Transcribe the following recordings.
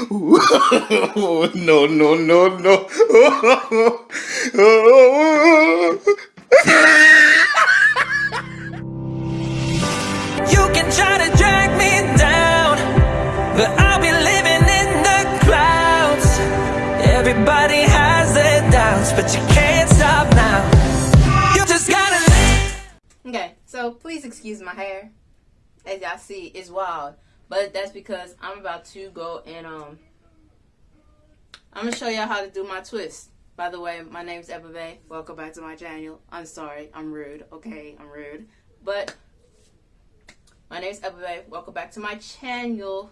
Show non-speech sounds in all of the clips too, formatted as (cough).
(laughs) no, no, no, no. You can try to drag me down, but I'll be living in the clouds. Everybody has their doubts, but you can't stop now. You just gotta live. Okay, so please excuse my hair. As y'all see, it's wild. But that's because I'm about to go and um I'm gonna show y'all how to do my twist. By the way, my name's Ebba Welcome back to my channel. I'm sorry, I'm rude. Okay, I'm rude. But my name's Ebba Welcome back to my channel.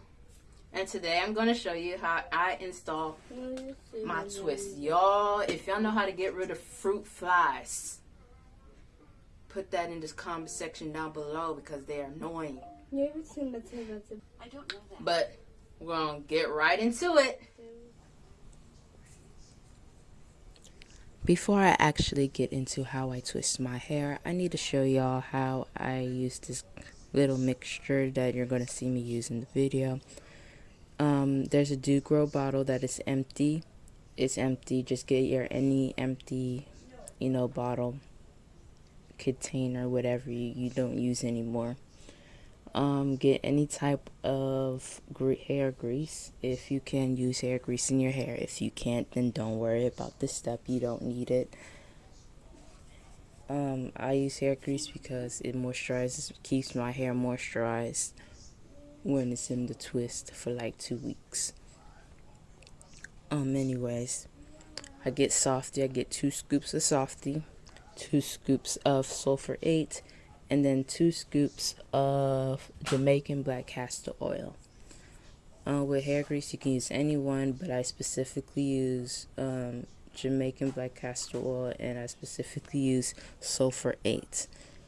And today I'm gonna show you how I install my twist. Y'all, if y'all know how to get rid of fruit flies, put that in this comment section down below because they're annoying. You ever seen the two I don't know that. But we're gonna get right into it. Before I actually get into how I twist my hair, I need to show y'all how I use this little mixture that you're going to see me use in the video. Um, there's a Doo Gro bottle that is empty. It's empty. Just get your any empty, you know, bottle, container, whatever you, you don't use anymore um, get any type of hair grease. If you can use hair grease in your hair. If you can't then don't worry about this step. You don't need it. Um, I use hair grease because it moisturizes keeps my hair moisturized when it's in the twist for like two weeks. Um anyways I get Softee. I get two scoops of Softee two scoops of sulfur 8 and then two scoops of Jamaican black castor oil. Uh, with hair grease, you can use any one, but I specifically use um, Jamaican black castor oil and I specifically use sulfur 8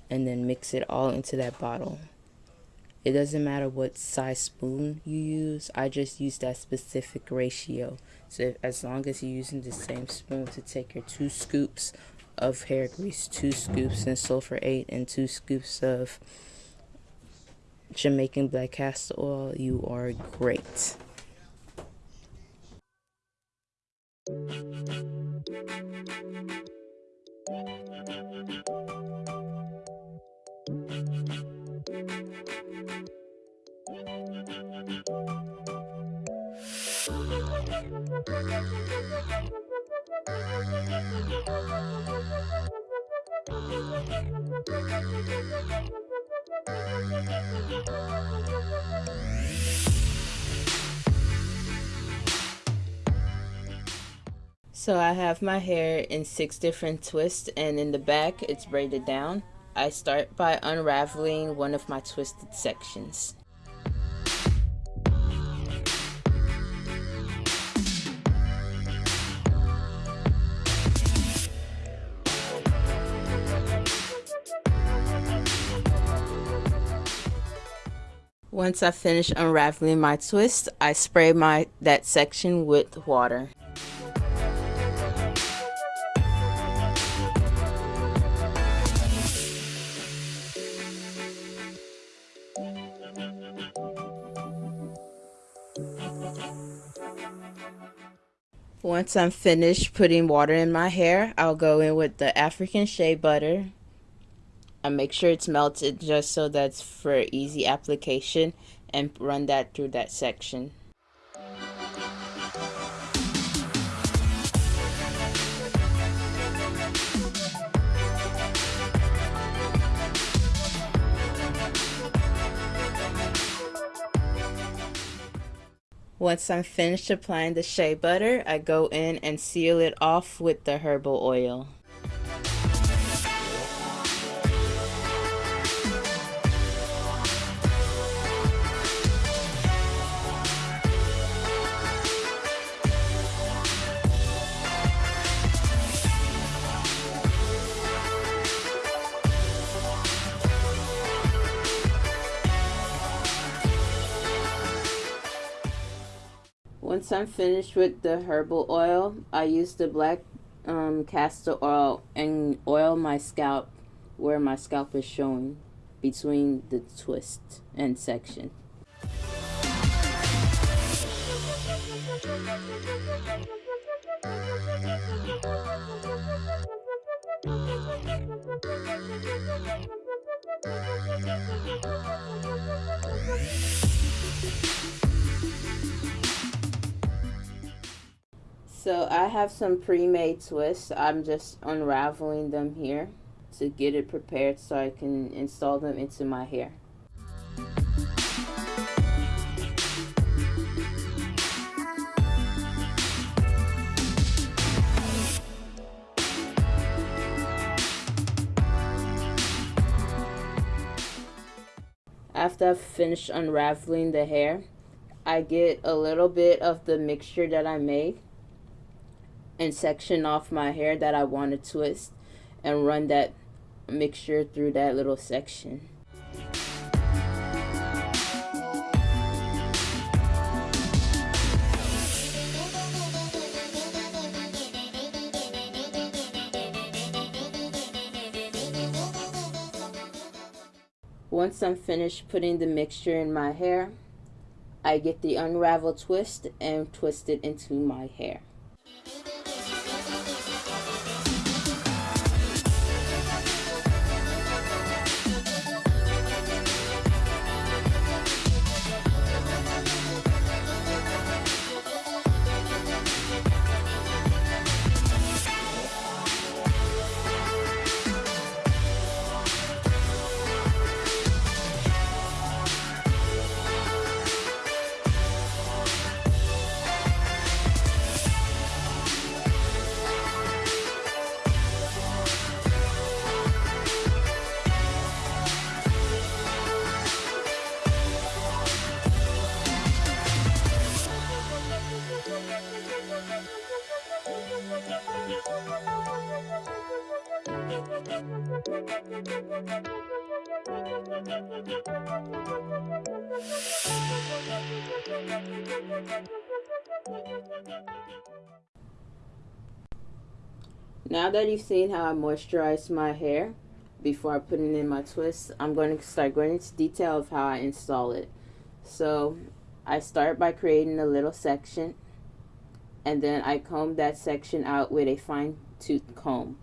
and then mix it all into that bottle. It doesn't matter what size spoon you use, I just use that specific ratio. So if, as long as you're using the same spoon to take your two scoops of hair grease, two scoops and sulfur 8, and two scoops of Jamaican black castor oil, you are great. So I have my hair in six different twists and in the back it's braided down. I start by unraveling one of my twisted sections. Once I finish unraveling my twist, I spray my that section with water. Once I'm finished putting water in my hair, I'll go in with the African shea butter. I make sure it's melted just so that's for easy application and run that through that section. Once I'm finished applying the shea butter, I go in and seal it off with the herbal oil. Once I'm finished with the herbal oil, I use the black um, castor oil and oil my scalp where my scalp is showing between the twist and section. (laughs) So I have some pre-made twists. I'm just unraveling them here to get it prepared so I can install them into my hair. After I've finished unraveling the hair, I get a little bit of the mixture that I made and section off my hair that I want to twist and run that mixture through that little section. Once I'm finished putting the mixture in my hair, I get the unravel twist and twist it into my hair. Now that you've seen how I moisturize my hair before I put in my twist, I'm going to start going into detail of how I install it. So I start by creating a little section and then I comb that section out with a fine tooth comb.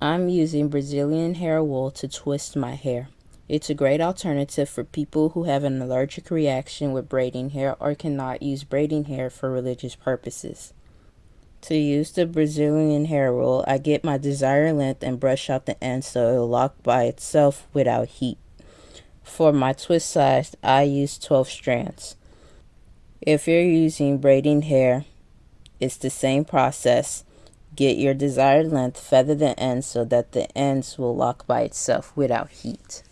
I'm using Brazilian hair wool to twist my hair. It's a great alternative for people who have an allergic reaction with braiding hair or cannot use braiding hair for religious purposes. To use the Brazilian hair roll, I get my desired length and brush out the ends so it will lock by itself without heat. For my twist size, I use 12 strands. If you're using braiding hair, it's the same process. Get your desired length, feather the ends so that the ends will lock by itself without heat.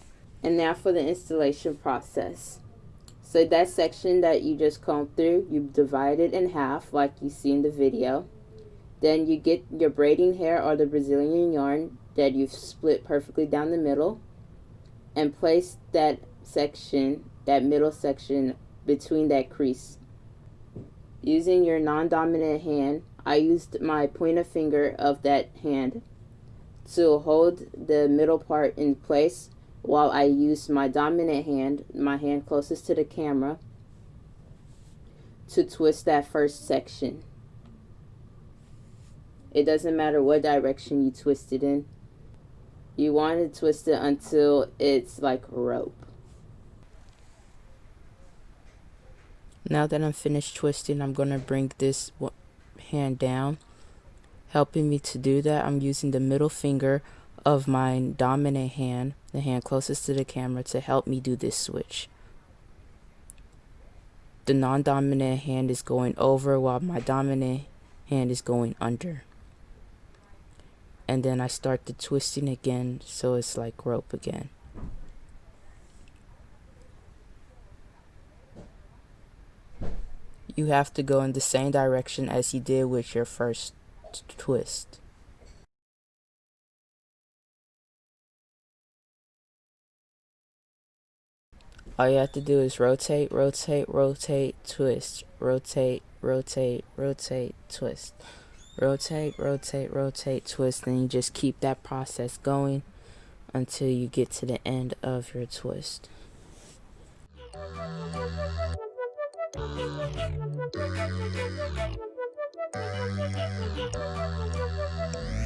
And now for the installation process. So that section that you just combed through, you divide it in half like you see in the video. Then you get your braiding hair or the Brazilian yarn that you've split perfectly down the middle and place that section, that middle section between that crease. Using your non-dominant hand, I used my pointer finger of that hand to hold the middle part in place while I used my dominant hand, my hand closest to the camera, to twist that first section. It doesn't matter what direction you twist it in. You want to twist it until it's like rope. Now that I'm finished twisting, I'm going to bring this hand down. Helping me to do that, I'm using the middle finger of my dominant hand, the hand closest to the camera, to help me do this switch. The non-dominant hand is going over while my dominant hand is going under. And then I start the twisting again so it's like rope again. you have to go in the same direction as you did with your first twist. All you have to do is rotate, rotate, rotate, twist, rotate, rotate, rotate, twist, rotate rotate rotate twist and you just keep that process going until you get to the end of your twist. (laughs)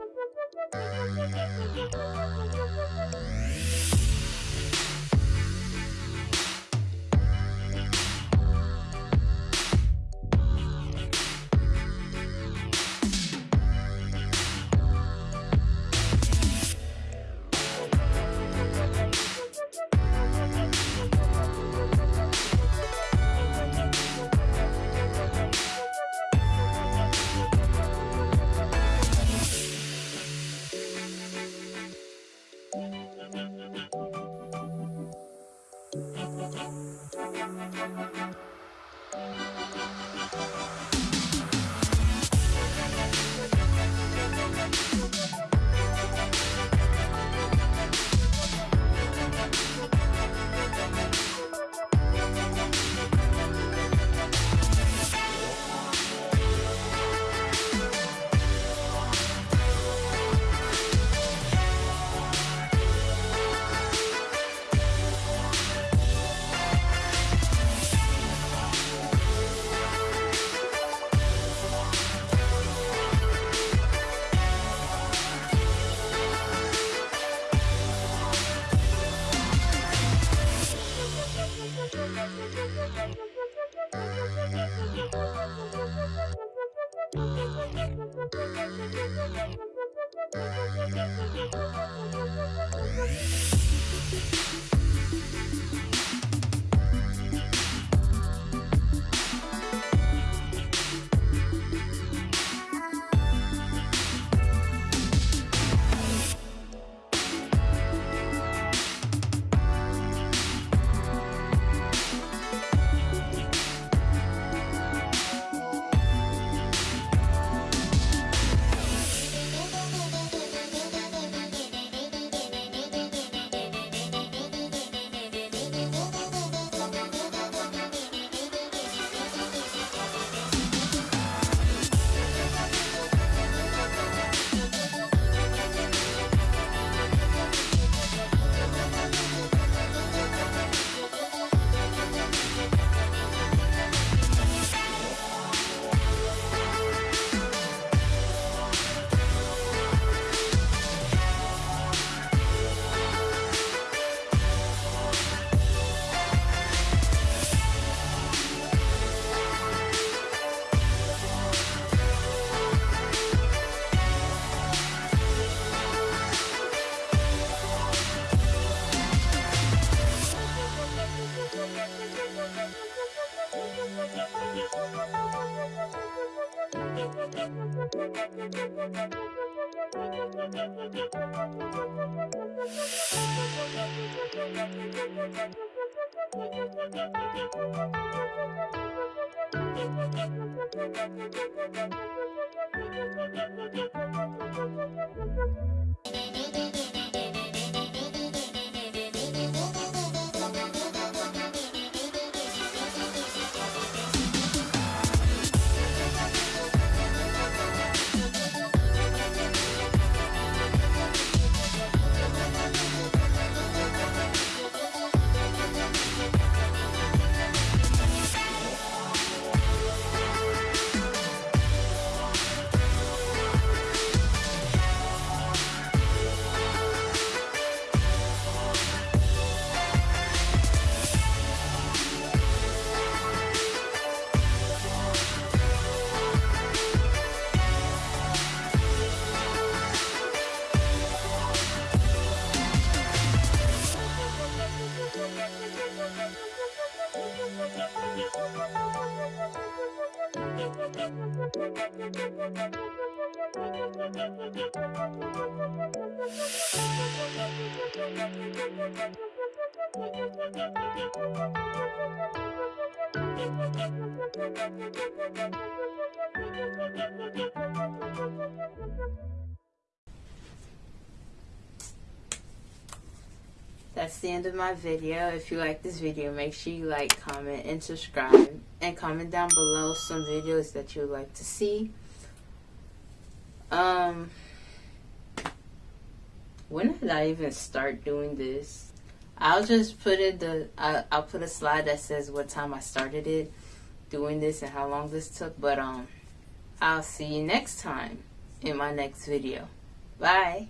That's the end of my video. If you like this video, make sure you like, comment, and subscribe. And comment down below some videos that you would like to see. Um, when did I even start doing this? I'll just put it the I, I'll put a slide that says what time I started it doing this and how long this took. But um, I'll see you next time in my next video. Bye.